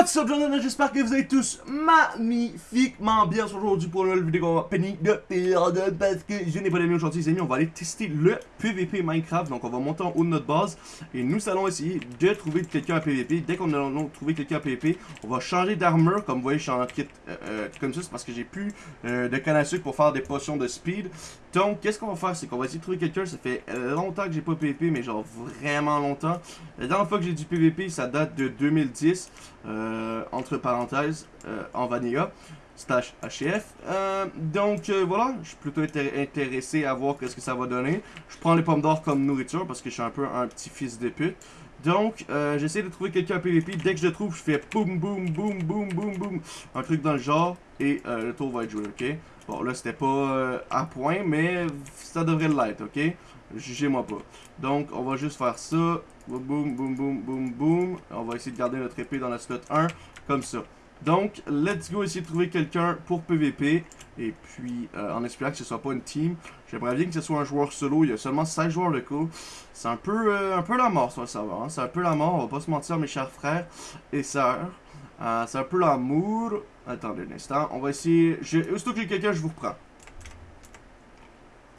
What's up, Jonathan? J'espère que vous êtes tous magnifiquement bien aujourd'hui pour une vidéo Penny de période parce que je n'ai pas d'amis aujourd'hui, les amis. On va aller tester le PVP Minecraft. Donc, on va monter en haut de notre base et nous allons essayer de trouver quelqu'un à PVP. Dès qu'on a trouvé quelqu'un à PVP, on va changer d'armure. Comme vous voyez, je suis en kit euh, euh, comme ça, c'est parce que j'ai plus euh, de canne à sucre pour faire des potions de speed. Donc, qu'est-ce qu'on va faire? C'est qu'on va essayer de trouver quelqu'un. Ça fait longtemps que j'ai pas PVP, mais genre vraiment longtemps. La dernière fois que j'ai du PVP, ça date de 2010. Euh, entre parenthèses, euh, en vanilla, slash HF. Euh, donc voilà, je suis plutôt intéressé à voir qu'est-ce que ça va donner. Je prends les pommes d'or comme nourriture parce que je suis un peu un petit fils de pute. Donc, j'essaie de trouver quelqu'un PVP. Dès que je le trouve, je fais boum, boum, boum, boum, boum, boum. Un truc dans le genre. Et le tour va être joué, ok? Bon, là, c'était pas à point, mais ça devrait l'être, ok? Jugez-moi pas. Donc, on va juste faire ça. Boum, boum, boum, boum, boum. On va essayer de garder notre épée dans la slot 1, comme ça. Donc, let's go essayer de trouver quelqu'un pour PVP. Et puis, euh, en espérant que ce soit pas une team. J'aimerais bien que ce soit un joueur solo. Il y a seulement 16 joueurs de coup. C'est un peu euh, un peu la mort sur le serveur. Hein. C'est un peu la mort, on va pas se mentir, mes chers frères et sœurs. Euh, c'est un peu l'amour. Attendez un instant. On va essayer... Aussitôt que j'ai quelqu'un, je vous reprends.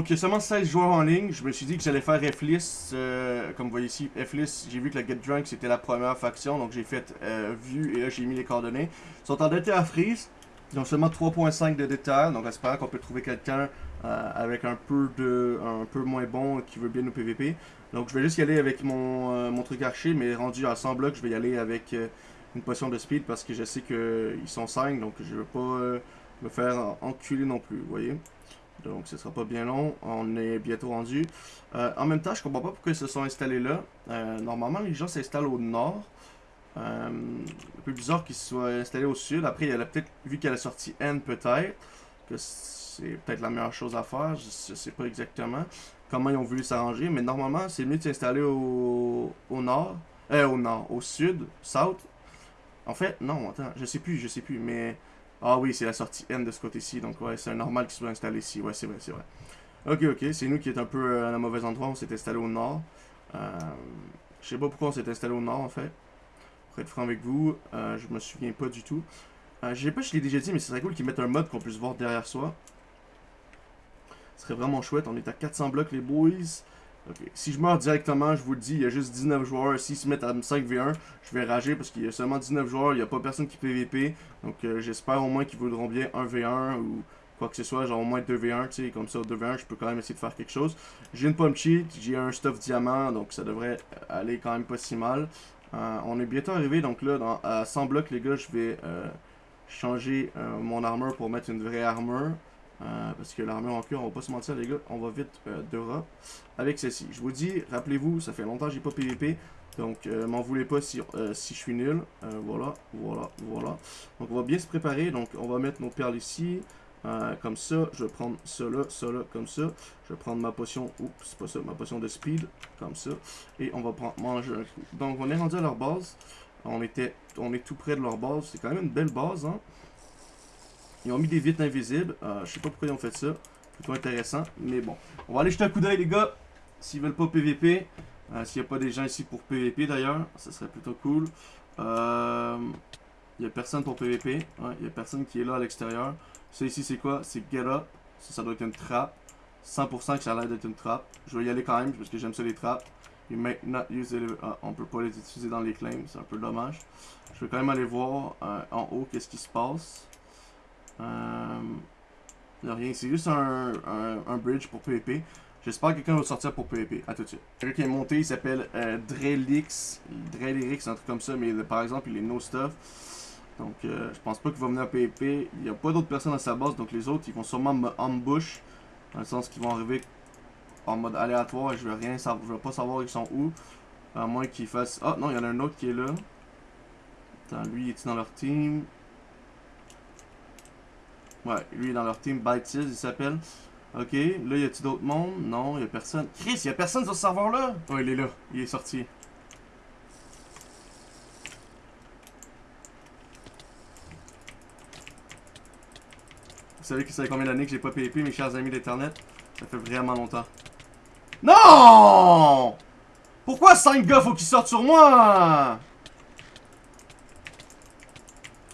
Donc il y a seulement 16 joueurs en ligne. Je me suis dit que j'allais faire F-List. Euh, comme vous voyez ici, F-List, j'ai vu que la Get Drunk c'était la première faction. Donc j'ai fait euh, vue et là j'ai mis les coordonnées. Ils sont en à freeze. Ils ont seulement 3.5 de détail. Donc j'espère qu'on peut trouver quelqu'un euh, avec un peu de un peu moins bon qui veut bien nous PVP. Donc je vais juste y aller avec mon, mon truc archer. Mais rendu à 100 blocs, je vais y aller avec une potion de speed parce que je sais qu'ils sont 5. Donc je veux pas me faire enculer non plus. Vous voyez donc, ce sera pas bien long. On est bientôt rendu. Euh, en même temps, je comprends pas pourquoi ils se sont installés là. Euh, normalement, les gens s'installent au nord. Euh, un peu bizarre qu'ils soient installés au sud. Après, il y a peut-être, vu qu'il y a la sortie N, peut-être, que c'est peut-être la meilleure chose à faire. Je, sais pas exactement comment ils ont voulu s'arranger. Mais normalement, c'est mieux de s'installer au, au nord. Euh, au nord, au sud, south. En fait, non, attends, je sais plus, je sais plus, mais... Ah oui, c'est la sortie N de ce côté-ci, donc ouais, c'est normal qu'il soit installé ici. Ouais, c'est vrai, c'est vrai. Ok, ok, c'est nous qui est un peu euh, à la mauvais endroit, on s'est installé au nord. Euh, je sais pas pourquoi on s'est installé au nord, en fait. Pour être franc avec vous, euh, je me souviens pas du tout. Je sais pas je l'ai déjà dit, mais ce serait cool qu'ils mettent un mode qu'on puisse voir derrière soi. Ce serait vraiment chouette, on est à 400 blocs les boys. Si je meurs directement, je vous le dis, il y a juste 19 joueurs. S'ils se mettent à 5v1, je vais rager parce qu'il y a seulement 19 joueurs, il n'y a pas personne qui PVP. Donc euh, j'espère au moins qu'ils voudront bien 1v1 ou quoi que ce soit, genre au moins 2v1, tu sais, comme ça 2v1, je peux quand même essayer de faire quelque chose. J'ai une pomme cheat, j'ai un stuff diamant, donc ça devrait aller quand même pas si mal. Euh, on est bientôt arrivé, donc là, dans, à 100 blocs, les gars, je vais euh, changer mon armure pour mettre une vraie armure. Euh, parce que l'armure en cuir, on va pas se mentir les gars, on va vite euh, d'Europe avec celle-ci. Je vous dis, rappelez-vous, ça fait longtemps que j'ai pas PVP, donc euh, m'en voulez pas si, si je suis nul. voilà, voilà, voilà. Donc on va bien se préparer, donc on va mettre nos perles ici, comme ça. Je vais prendre cela, cela, comme ça. Je vais prendre ma potion, oups, c'est pas ça, ma potion de speed, comme ça. Et on va prendre, manger un coup. Donc on est rendu à leur base. On était, on est tout près de leur base, c'est quand même une belle base, hein. Ils ont mis des vitres invisibles. Euh, je sais pas pourquoi ils ont fait ça. Plutôt intéressant. Mais bon. On va aller jeter un coup d'œil, les gars. S'ils veulent pas PVP. Euh, S'il n'y a pas des gens ici pour PVP, d'ailleurs. Ça serait plutôt cool. Euh, il n'y a personne pour PVP. Il n'y a personne qui est là à l'extérieur. Ça ici, c'est quoi? C'est Get Up. Ça, ça doit être une trappe. 100% que ça a l'air d'être une trappe. Je vais y aller quand même parce que j'aime ça les trappes. You may not use on peut pas les utiliser dans les claims. C'est un peu dommage. Je vais quand même aller voir euh, en haut qu'est-ce qui se passe. Euh, rien, c'est juste un, un, bridge pour PvP. J'espère que quelqu'un va sortir pour PvP. A tout de suite. Quelqu'un qui est monté, il s'appelle euh, Drelix. Drelix, un truc comme ça, mais par exemple, il est no stuff. Donc, euh, je pense pas qu'il va venir à PvP. Il n'y a pas d'autres personnes à sa base, donc les autres, ils vont sûrement me ambush. Dans le sens qu'ils vont arriver en mode aléatoire et je vais rien savoir, je vais pas savoir ils sont où. À moins qu'ils fassent... Ah, non, il y en a un autre qui est là. Attends, lui, il est dans leur team? Ouais, lui dans leur team Bytes, il s'appelle. Ok, là, y a-t-il d'autres monde? Non, y a personne. Chris, y a personne sur ce serveur-là? Oh, il est là, il est sorti. Vous savez que ça fait combien d'années que j'ai pas PvP, mes chers amis d'internet? Ça fait vraiment longtemps. Non! Pourquoi 5 gars faut qu'ils sortent sur moi?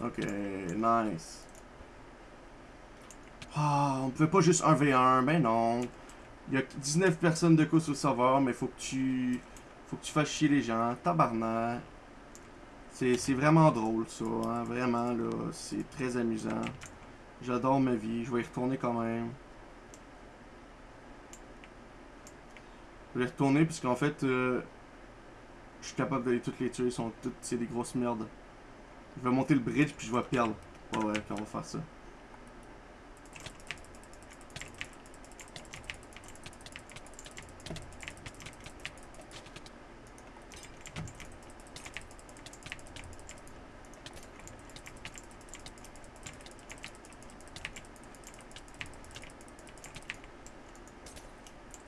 Ok, nice. Ah, on peut pas juste 1v1, mais non. Il y a 19 personnes de coup sur le serveur, mais faut que tu... Faut que tu fasses chier les gens. Tabarnak. C'est vraiment drôle, ça. Hein? Vraiment, là. C'est très amusant. J'adore ma vie. Je vais y retourner quand même. Je vais y retourner, puisqu'en fait... Euh, je suis capable d'aller toutes les tuer. Ils sont toutes... C'est des grosses merdes. Je vais monter le bridge, puis je vais perdre. Ouais, ouais, puis on va faire ça.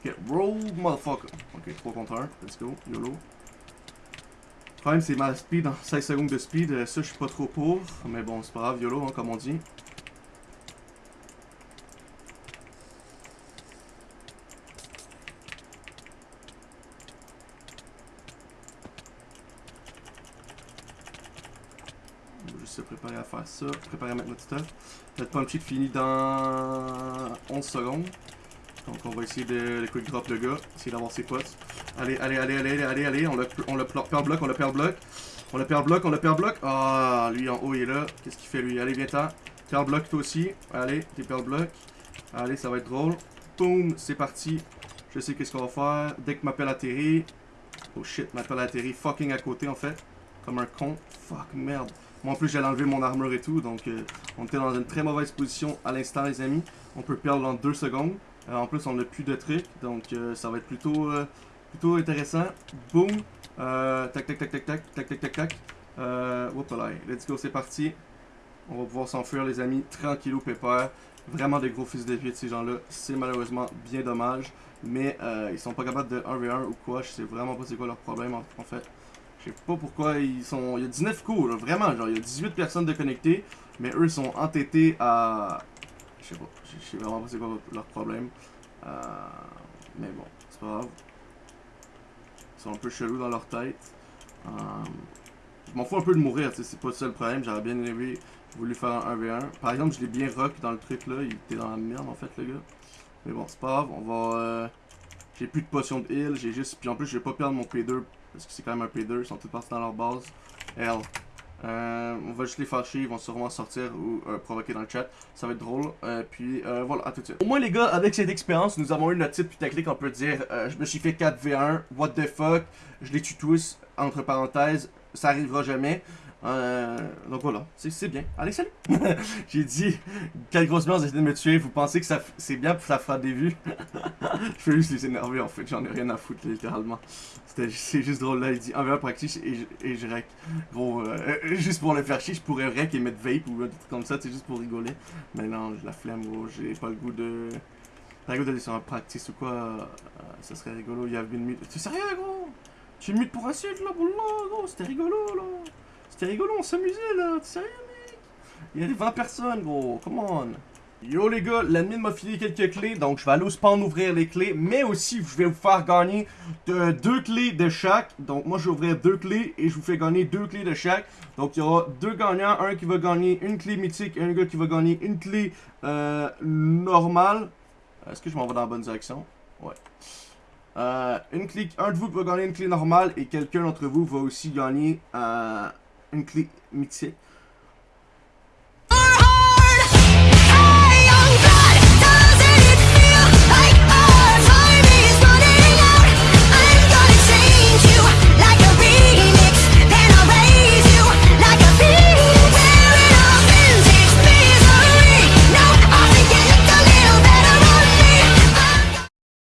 Ok, roll motherfucker. Ok, 3 contre 1. Let's go. YOLO. Le problème, c'est ma speed, en 16 secondes de speed. euh, Ça, je suis pas trop pour. Mais bon, c'est pas grave. YOLO, hein, comme on dit. Préparer à faire ça. Préparer à mettre notre stuff. Notre pump finit dans 11 secondes. Donc on va essayer de, quick drop le gars, essayer d'avoir ses potes. Allez, allez, allez, allez, allez, allez, on le, on le perd bloc, on le perd bloc. On le perd bloc, on le perd bloc. Ah, lui en haut il est là. Qu'est-ce qu'il fait lui? Allez, viens-t'en. Perd bloc toi aussi. Allez, t'es perd bloc. Allez, ça va être drôle. Boom, c'est parti. Je sais qu'est-ce qu'on va faire. Dès que ma pelle atterrit. Oh shit, ma pelle atterrit fucking à côté en fait. Comme un con. Fuck, merde. Moi en plus j'allais enlever mon armure et tout. Donc euh, on était dans une très mauvaise position à l'instant les amis. On peut perdre dans 2 secondes. Euh, en plus, on n'a plus de trucs, donc euh, ça va être plutôt, euh, plutôt intéressant. Euh, tac, tac, tac, tac, tac, tac, tac, tac, tac. Euh. Let's go, c'est parti. On va pouvoir s'enfuir, les amis. Tranquillou, pépère. Vraiment des gros fils de pute, ces gens-là. C'est malheureusement bien dommage. Mais euh, ils sont pas capables de 1v1 ou quoi. Je sais vraiment pas c'est quoi leur problème, en, fait. Je sais pas pourquoi ils sont... Il y a 19 coups, vraiment. Genre, il y a 18 personnes de connectées. Mais eux sont entêtés à... Je sais pas. Vraiment pas c'est quoi leur problème. Euh, mais bon, c'est pas grave. Ils sont un peu chelous dans leur tête. Euh, je m'en fous un peu de mourir, c'est pas ça le problème. J'aurais bien aimé voulu faire un 1v1. Par exemple, je l'ai bien rock dans le truc là. Il était dans la merde en fait, le gars. Mais bon, c'est pas grave. On va. Euh, j'ai plus de potions de heal. J'ai juste. Puis en plus, je vais pas perdre mon P2 parce que c'est quand même un P2. Ils sont tous partis dans leur base. L. Euh, on va juste les faire chier, ils vont sûrement sortir ou euh, provoquer dans le chat. Ça va être drôle. Euh, puis euh, voilà, à tout de suite. Au moins les gars, avec cette expérience, nous avons eu notre type putaclic, on peut dire. Je me suis fait 4v1, what the fuck? Je les tue tous, entre parenthèses. Ça arrivera jamais. Euh, donc voilà, c'est bien. Allez, salut! J'ai dit, quelle grosse merde, essayé de me tuer. Vous pensez que c'est bien, ça fera des vues? je fais juste les énerver en fait, j'en ai rien à foutre littéralement. C'est juste drôle là, il dit 1v1 practice et je, et je rec. Gros, euh, euh, juste pour le faire chier, je pourrais rec et mettre vape ou un truc comme ça, c'est juste pour rigoler. Mais non, j'ai la flemme gros, j'ai pas le goût de... Pas le goût d'aller sur un practice ou quoi, euh, ça serait rigolo, il y avait une mute. T'es sérieux gros? Tu me mutes pour insulte là, boulot, gros, c'était rigolo là. C'était rigolo, on s'amusait là, sérieux mec? Il y a 20 personnes gros, come on. Yo les gars, l'admin m'a filé quelques clés, donc je vais aller au spawn ouvrir les clés, mais aussi je vais vous faire gagner de- deux clés de chaque. Donc moi je vais ouvrir deux clés et je vous fais gagner deux clés de chaque. Donc il y aura deux gagnants, un qui va gagner une clé mythique et un gars qui va gagner une clé euh, normale. Est-ce que je m'en vais dans la bonne direction? Ouais. Euh, une clé, un de vous va gagner une clé normale et quelqu'un d'entre vous va aussi gagner euh, une clé mythique.